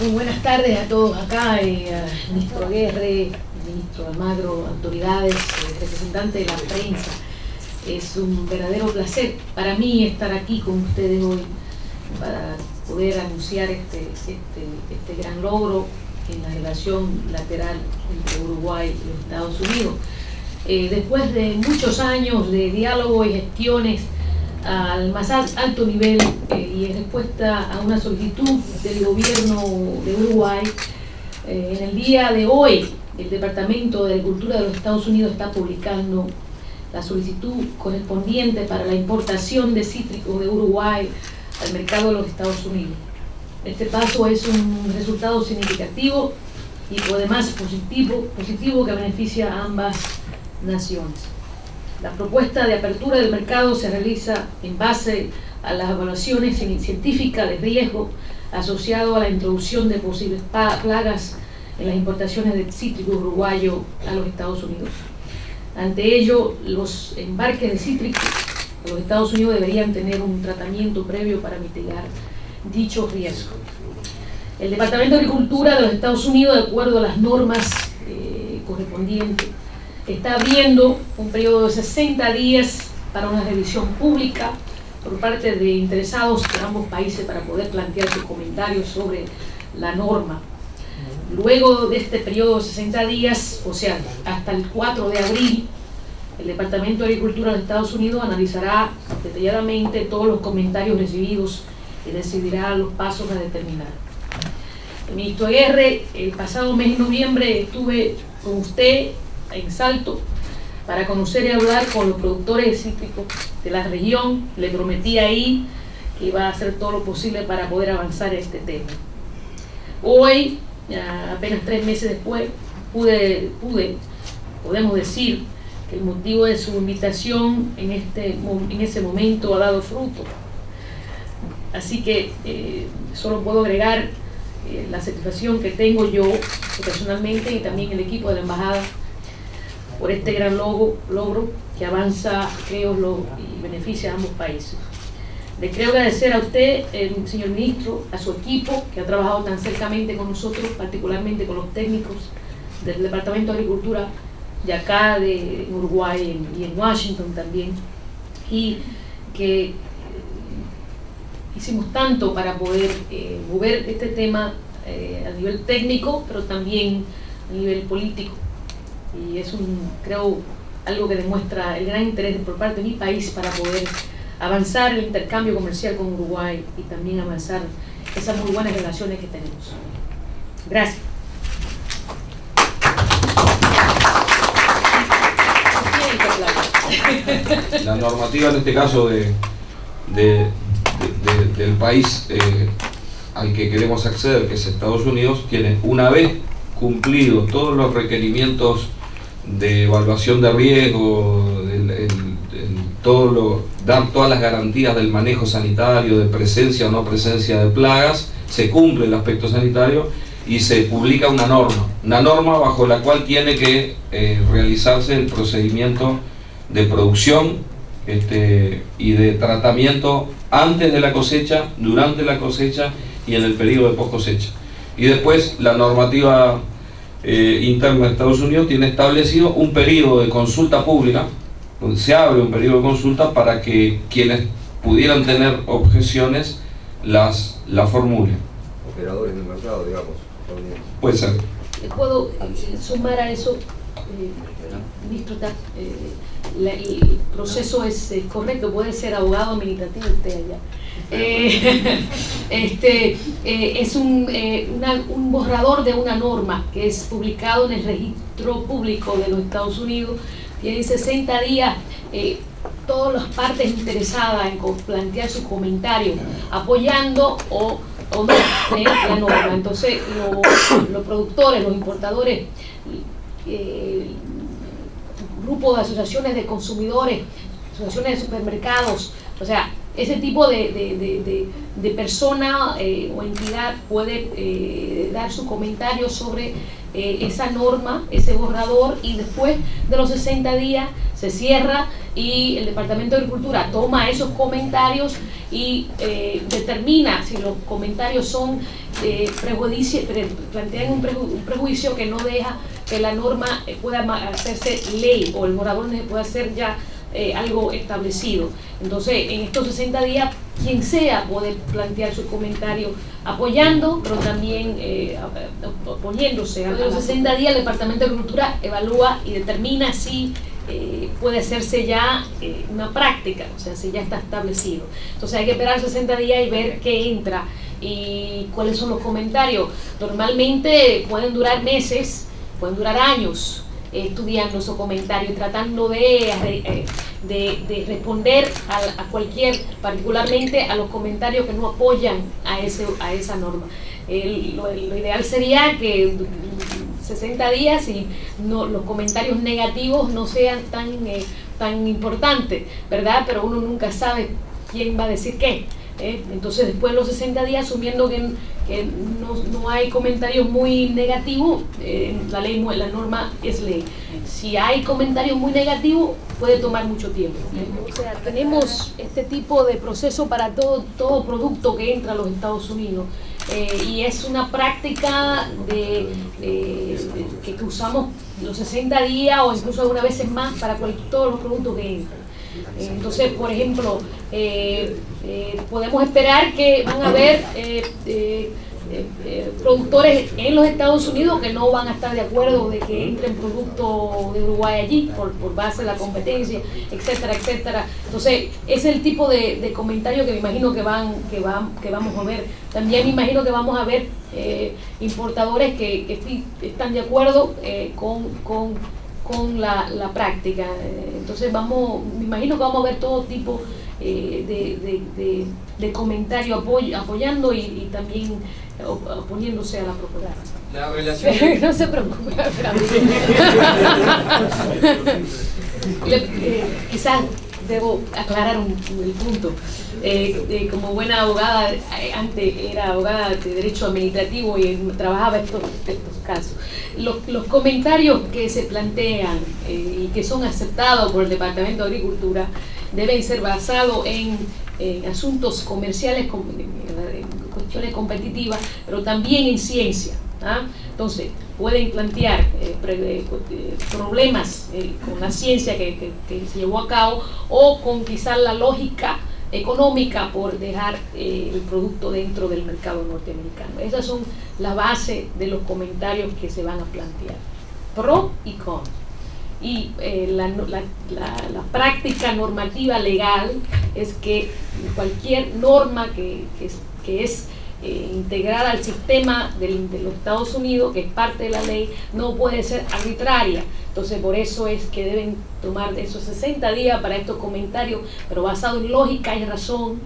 Muy buenas tardes a todos acá, ministro Aguerre, ministro Almagro, autoridades, eh, representantes de la prensa. Es un verdadero placer para mí estar aquí con ustedes hoy para poder anunciar este, este, este gran logro en la relación lateral entre Uruguay y los Estados Unidos. Eh, después de muchos años de diálogo y gestiones al más alto nivel eh, y en respuesta a una solicitud del gobierno de Uruguay, eh, en el día de hoy el Departamento de Agricultura de los Estados Unidos está publicando la solicitud correspondiente para la importación de cítricos de Uruguay al mercado de los Estados Unidos. Este paso es un resultado significativo y además positivo, positivo que beneficia a ambas naciones. La propuesta de apertura del mercado se realiza en base a las evaluaciones científicas de riesgo asociado a la introducción de posibles plagas en las importaciones de cítrico uruguayo a los Estados Unidos. Ante ello, los embarques de cítricos a los Estados Unidos deberían tener un tratamiento previo para mitigar dicho riesgo. El Departamento de Agricultura de los Estados Unidos, de acuerdo a las normas eh, correspondientes, está abriendo un periodo de 60 días para una revisión pública por parte de interesados de ambos países para poder plantear sus comentarios sobre la norma. Luego de este periodo de 60 días, o sea, hasta el 4 de abril, el Departamento de Agricultura de Estados Unidos analizará detalladamente todos los comentarios recibidos y decidirá los pasos a determinar. Ministro Guerre, el pasado mes de noviembre estuve con usted en Salto para conocer y hablar con los productores cítricos de la región. Le prometí ahí que iba a hacer todo lo posible para poder avanzar este tema. Hoy, apenas tres meses después, pude, pude, podemos decir que el motivo de su invitación en, este, en ese momento ha dado fruto. Así que eh, solo puedo agregar eh, la satisfacción que tengo yo personalmente y también el equipo de la Embajada por este gran logro, que avanza, creo, y beneficia a ambos países. Le quiero agradecer a usted, eh, señor ministro, a su equipo que ha trabajado tan cercamente con nosotros, particularmente con los técnicos del Departamento de Agricultura de acá, de Uruguay y en Washington también, y que eh, hicimos tanto para poder eh, mover este tema a nivel técnico, pero también a nivel político y es un, creo, algo que demuestra el gran interés por parte de mi país para poder avanzar el intercambio comercial con Uruguay y también avanzar esas muy buenas relaciones que tenemos. Gracias. La normativa en este caso de, del país eh, al que queremos acceder, que es Estados Unidos, tiene una vez cumplido todos los requerimientos de evaluación de riesgo, todo lo, dar todas las garantías del manejo sanitario, de presencia o no presencia de plagas, se cumple el aspecto sanitario y se publica una norma, una norma bajo la cual tiene que eh, realizarse el procedimiento de producción este, y de tratamiento antes de la cosecha, durante la cosecha y en el periodo de post cosecha. Y después la normativa eh, interno de Estados Unidos tiene establecido un periodo de consulta pública, donde se abre un periodo de consulta para que quienes pudieran tener objeciones las, las formulen. Operadores del mercado, digamos. Puede ser. ¿Puedo sumar a eso? Eh, ministro, eh, el proceso es, correcto, puede ser abogado administrativo usted allá. Eh, este, eh, es un, eh, un, borrador de una norma que es publicado en el registro público de los Estados Unidos. Tiene 60 días todas las partes interesadas en plantear sus comentarios, apoyando o, o no la norma. Entonces, los productores, los importadores, grupos de asociaciones de consumidores, asociaciones de supermercados, o sea, ese tipo de, persona eh, o entidad puede eh, dar su comentario sobre eh, esa norma, ese borrador y después de los 60 días se cierra y el Departamento de Agricultura toma esos comentarios y determina si los comentarios son eh, plantean un, prejuicio que no deja que la norma eh, pueda hacerse ley o el morador pueda hacer ya eh, algo establecido. Entonces, en estos 60 días, quien sea puede plantear su comentario apoyando, pero también eh, oponiéndose. A los 60 días, el Departamento de Agricultura evalúa y determina si eh, puede hacerse ya una práctica, o sea, si ya está establecido. Entonces hay que esperar 60 días y ver qué entra y cuáles son los comentarios. Normalmente pueden durar meses, pueden durar años, estudiando esos comentarios, tratando de, eh, de, responder a, cualquier, particularmente a los comentarios que no apoyan a, ese, a esa norma. lo, ideal sería que 60 días y no, los comentarios negativos no sean tan, eh, tan importantes, ¿verdad? Pero uno nunca sabe quién va a decir qué. ¿Eh? Entonces después de los 60 días, asumiendo que, no, hay comentarios muy negativos, eh, la ley, la norma es ley. Si hay comentarios muy negativos, puede tomar mucho tiempo. ¿eh? O sea, tenemos este tipo de proceso para todo, todo producto que entra a los Estados Unidos. y es una práctica de, que usamos los 60 días o incluso algunas veces más para todos los productos que entran. Entonces, por ejemplo, eh, eh, podemos esperar que van a haber eh, productores en los Estados Unidos que no van a estar de acuerdo de que entren productos de Uruguay allí por, base de la competencia, etcétera, etcétera. Entonces, ese es el tipo de, de comentario que me imagino que van, que van, que vamos a ver. También me imagino que vamos a ver importadores que, que, están de acuerdo con, con con la, la práctica. Eh, entonces vamos, me imagino que vamos a ver todo tipo eh, de, de, de, comentarios apoyando y, también oponiéndose a la propuesta. La relación... no se preocupe, eh, quizás debo aclarar un, punto. Eh, eh, como buena abogada, eh, antes era abogada de derecho administrativo y trabajaba estos, casos. Los, los, comentarios que se plantean y que son aceptados por el Departamento de Agricultura deben ser basados en, asuntos comerciales, en cuestiones competitivas, pero también en ciencia. ¿ah? Entonces, pueden plantear eh, eh, eh, problemas con la ciencia que, se llevó a cabo o con quizás la lógica económica por dejar el producto dentro del mercado norteamericano. Esas son la base de los comentarios que se van a plantear, pro y con. Y la, práctica normativa legal es que cualquier norma que, que es eh, integrada al sistema de los Estados Unidos, que es parte de la ley, no puede ser arbitraria. Entonces, por eso es que deben tomar esos 60 días para estos comentarios, pero basado en lógica y razón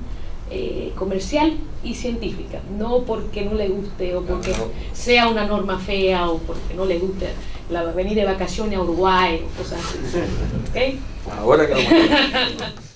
eh, comercial y científica, no porque no le guste o porque sea una norma fea o porque no le guste la, venir de vacaciones a Uruguay o cosas así. Ahora que